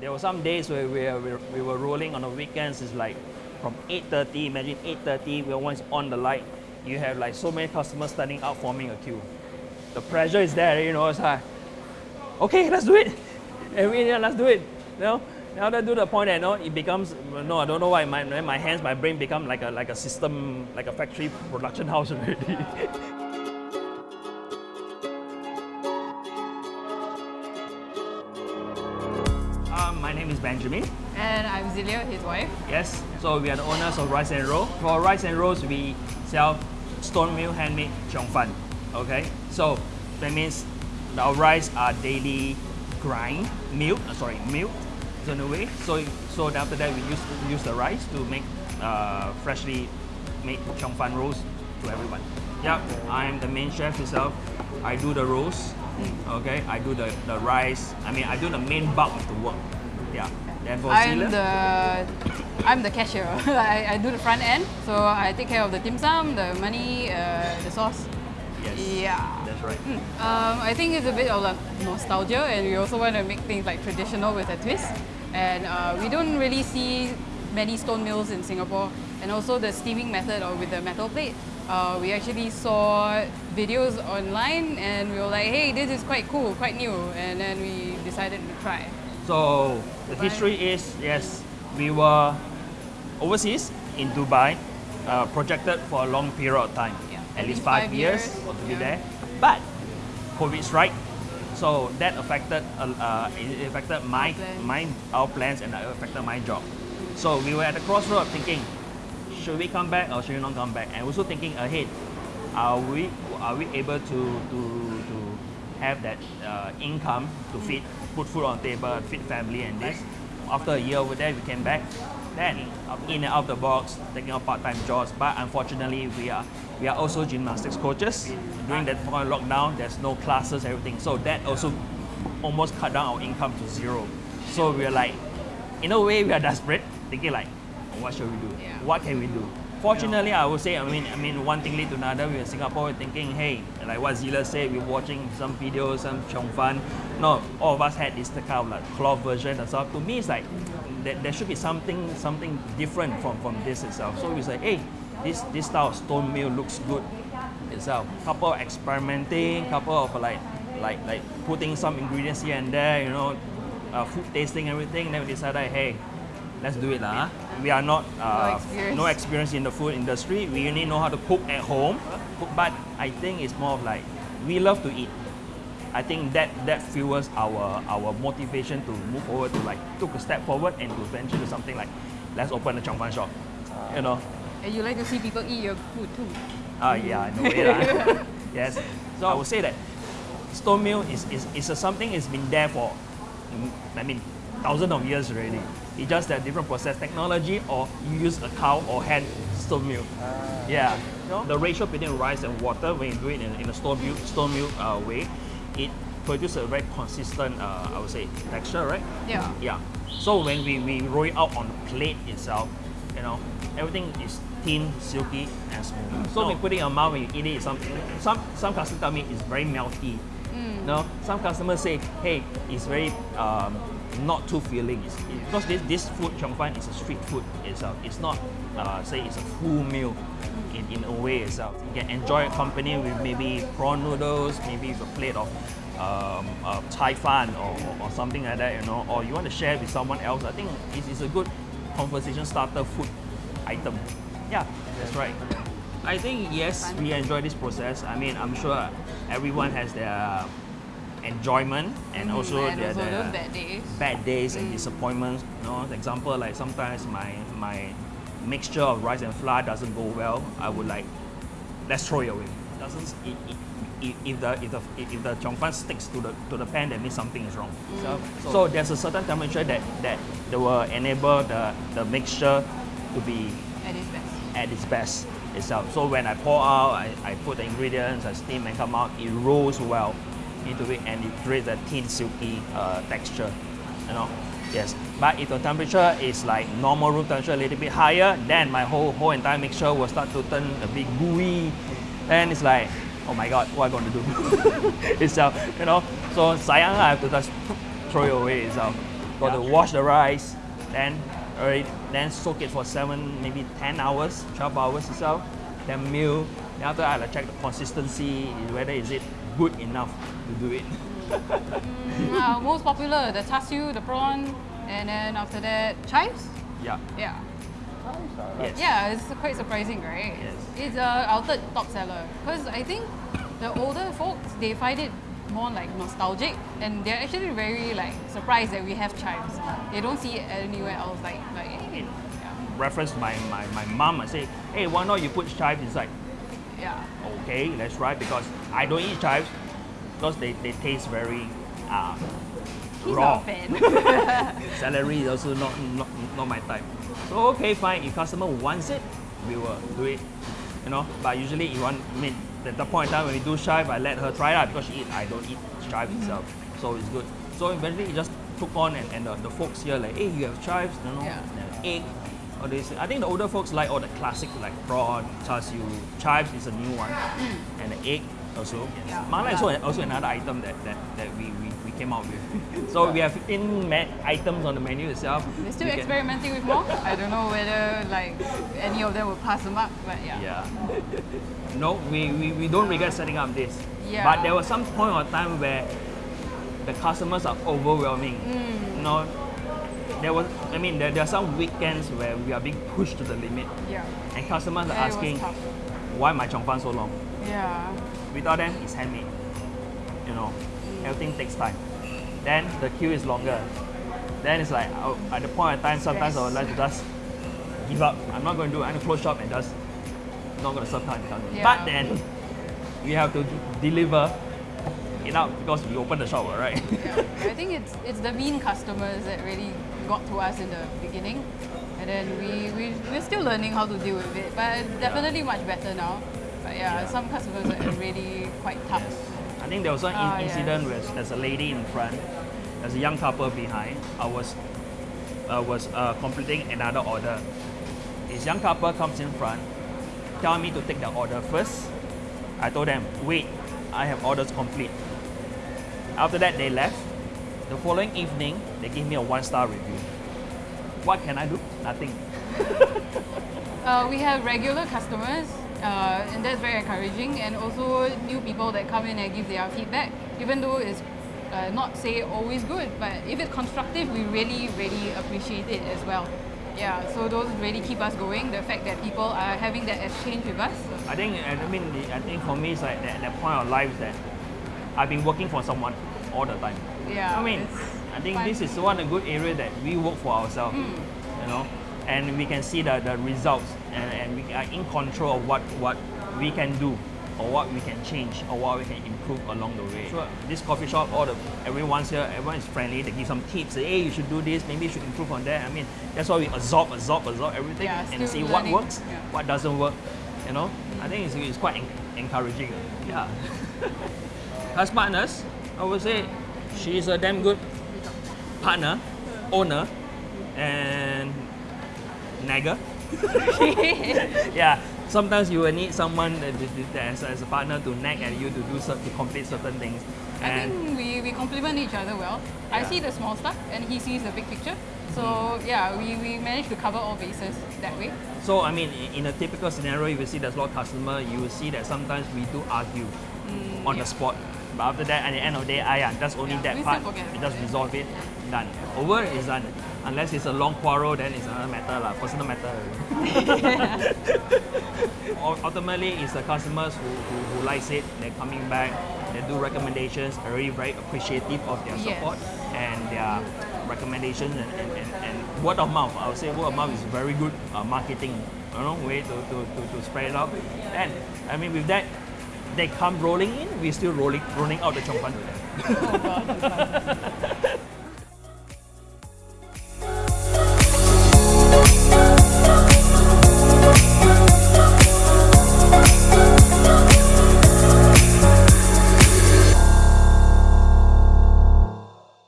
There were some days where we were, we were rolling on the weekends. It's like from 8.30, imagine 8.30, we're once on the light. You have like so many customers standing out forming a queue. The pressure is there, you know, it's like, okay, let's do it. And we, yeah, let's do it. You know, now that to the point that you know, it becomes no, I don't know why my my hands, my brain become like a like a system, like a factory production house already. Benjamin. And I'm Zilia, his wife. Yes, so we are the owners of Rice and Roll. For Rice and Rolls, we sell stone mill handmade chiong fan. Okay, so that means our rice are daily grind, milk, uh, sorry, milk in a way. So, so after that, we use use the rice to make uh, freshly made chiong fan rolls to everyone. Yeah, I'm the main chef itself. I do the rolls. Okay, I do the, the rice. I mean, I do the main bulk of the work. Yeah. Then for I'm Zila- the I'm the cashier. I, I do the front end, so I take care of the dim sum, the money, uh, the sauce. Yes. Yeah. That's right. Um, I think it's a bit of like nostalgia, and we also want to make things like traditional with a twist. And uh, we don't really see many stone mills in Singapore, and also the steaming method or with the metal plate. Uh, we actually saw videos online, and we were like, "Hey, this is quite cool, quite new," and then we decided to try. So the Dubai. history is yes, we were overseas in Dubai, uh, projected for a long period of time, Yeah. at least least five, five years, years, to be yeah. there. But COVID strike, so that affected uh, uh, it affected my my our plans and it affected my job. So we were at the crossroad thinking, should we come back or should we not come back? And also thinking ahead, are we are we able to to to have that uh, income to feed put food on the table, feed family and this? After a year over there, we came back. Then in and out of the box, taking up part-time jobs. But unfortunately, we are we are also gymnastics coaches. During that point of lockdown, there's no classes, everything. So that also almost cut down our income to zero. So we are like, in a way, we are desperate, thinking like, what should we do? Yeah. What can we do? Fortunately, I would say, I mean, I mean, one thing lead to another. We in Singapore, thinking, hey, like what Zila said, we're watching some videos, some Chong Fan. No, all of us had this kind of like cloth version and stuff. To me, it's like there, there should be something, something different from from this itself. So we say, hey, this this style of stone mill looks good itself. Couple of experimenting, couple of like like like putting some ingredients here and there, you know, uh, food tasting everything. Then we decided, hey, let's do it lah. We are not uh, experience. no experience in the food industry. We only know how to cook at home, but I think it's more of like we love to eat. I think that that fuels our our motivation to move forward to like took a step forward and to venture to something like let's open a Chong Fan shop. You know, And you like to see people eat your food too. Ah, yeah, in a way lah. yes. So I would say that stone mill is, is, is a something that's been there for, I mean, thousands of years already. It's just that different process technology or you use a cow or hand stone mill. Yeah. You know, the ratio between rice and water when you do it in, in a stone mill, stone mill uh, way, it produces a very consistent, uh, I would say, texture, right? Yeah. Yeah. So when we, we roll it out on the plate itself, you know, everything is thin, silky, and smooth. So when you put it in your mouth when you eat it, some some some customers tell me it's very melty. No, some customers say, hey, it's very um, not too filling. Because this this food Chong Fan is a street food itself. It's not uh, say it's a full meal in, in a way itself. You can enjoy company with maybe prawn noodles, maybe with a plate of um, uh, Thai fan or, or, or something like that, you know, or you want to share with someone else. I think it's, it's a good conversation starter food item. Yeah, that's right. I think yes, we enjoy this process. I mean, I'm sure everyone has their enjoyment and mm, also and their, also their those bad days. bad days and mm. disappointments. You know, example like sometimes my my mixture of rice and flour doesn't go well. I would like let's throw it away. Doesn't it, it, if, if the if the if the chong fan sticks to the to the pan, that means something is wrong. Mm. So, so there's a certain temperature that that that will enable the the mixture to be At its best. at its best itself. So when I pour out, I, I put the ingredients, I steam and come out, it rolls well into it and it creates a thin silky uh, texture, you know. Yes, but if the temperature is like normal room temperature, a little bit higher, then my whole whole entire mixture will start to turn a bit gooey. Then it's like, oh my god, what am I going to do? itself, you know. So sayang I have to just throw it away itself. Got to wash the rice, then already, then soak it for seven, maybe 10 hours, 12 hours itself. Then mill. Then after that, I check the consistency, whether is it good enough to do it. Uh, most popular, the char siu, the prawn, and then after that, chives. yeah. Yeah. Yes. Yeah, it's quite surprising, right? Yes. It's uh, our third top seller because I think the older folks they find it more like nostalgic and they're actually very like surprised that we have chives. They don't see it anywhere else. Like like hey, yeah, Reference to my, my, my mom, I say, hey, why not you put chives inside? Yeah. Okay, let's try because I don't eat chives because they, they taste very uh, He's raw. Celery is also not, not not my type. So okay, fine. If customer wants it, we will do it. You know, but usually you want. I mean, at the point in time when we do chive, I let her try that because she eat. I don't eat chive itself, so it's good. So eventually, it just took on, and, and the, the folks here like, hey, you have chives, you know, Yeah. egg. All this. I think the older folks like all the classic like prawn, char siu. Chives is a new one, and the egg also. Yes. Yeah. Mala is also, also another item that, that, that we, we, we came out with. so we have 15 ma- items on the menu itself. We're still You can- experimenting with more. I don't know whether like any of them will pass them up, but yeah. Yeah. No, we, we, we don't regret setting up this. Yeah. But there was some point of time where the customers are overwhelming. Mm. You know, there was, I mean, there, there are some weekends where we are being pushed to the limit. Yeah. And customers are Yeah, asking, why my chong fan so long? Yeah. Without them, it's handmade. You know, everything takes time. Then the queue is longer. Then it's like, oh, at the point of time, sometimes I would like to just give up. I'm not going to do it. I'm close shop and just not going to serve time. time. Yeah. But then, you have to deliver out because we open the shop, right? Yeah. I think it's it's the mean customers that really got to us in the beginning. And then we, we, we're still learning how to deal with it, but definitely much better now. But yeah, Yeah. some customers are really quite tough. I think there was one Ah, incident yes. where there's a lady in front, there's a young couple behind. I was uh, was uh, completing another order. This young couple comes in front, telling me to take the order first. I told them, wait, I have orders complete. After that, they left. The following evening, they gave me a one-star review. What can I do? Nothing. Uh, we have regular customers, uh, and that's very encouraging, and also new people that come in and give their feedback, even though it's uh, not say always good, but if it's constructive, we really, really appreciate it as well. Yeah, so those really keep us going. The fact that people are having that exchange with us. I think, I mean, I think for me, it's like that, that point of life that I've been working for someone all the time. Yeah, I mean, I think fun. this is one a good area that we work for ourselves, hmm. you know, and we can see the, the results and, and we are in control of what, what we can do or what we can change or what we can improve along the way. So this coffee shop, all the everyone's here, everyone is friendly. They give some tips. Say, hey, you should do this. Maybe you should improve on that. I mean, that's why we absorb, absorb, absorb everything Yeah, and still see what works, Yeah. what doesn't work. You know, I think it's, it's quite encouraging. Yeah. Hmm. As partners, I would say she's a damn good partner, owner, and nagger. yeah, sometimes you will need someone that, as, as a partner to nag at you to do to complete certain things. I And think we, we complement each other well. I see the small stuff and he sees the big picture. So mm-hmm. yeah, we, we managed to cover all bases that way. so, I mean, in a typical scenario, if you see there's a lot of customer, you will see that sometimes we do argue mm, on yeah. the spot. But after that, at the end of the day, ah, yeah, that's only Yeah, that part. We just resolve it, done. Over is done. Unless it's a long quarrel, then it's another matter, lah, personal matter. Ultimately, it's the customers who, who, who likes it, they're coming back, they do recommendations, really very appreciative of their Yes. support and their recommendations and, and, and, and word of mouth. I would say word of mouth is very good uh, marketing you know, way to, to, to, to spread it out. And I mean, with that, they come rolling in, we're still rolling rolling out the chongpan oh,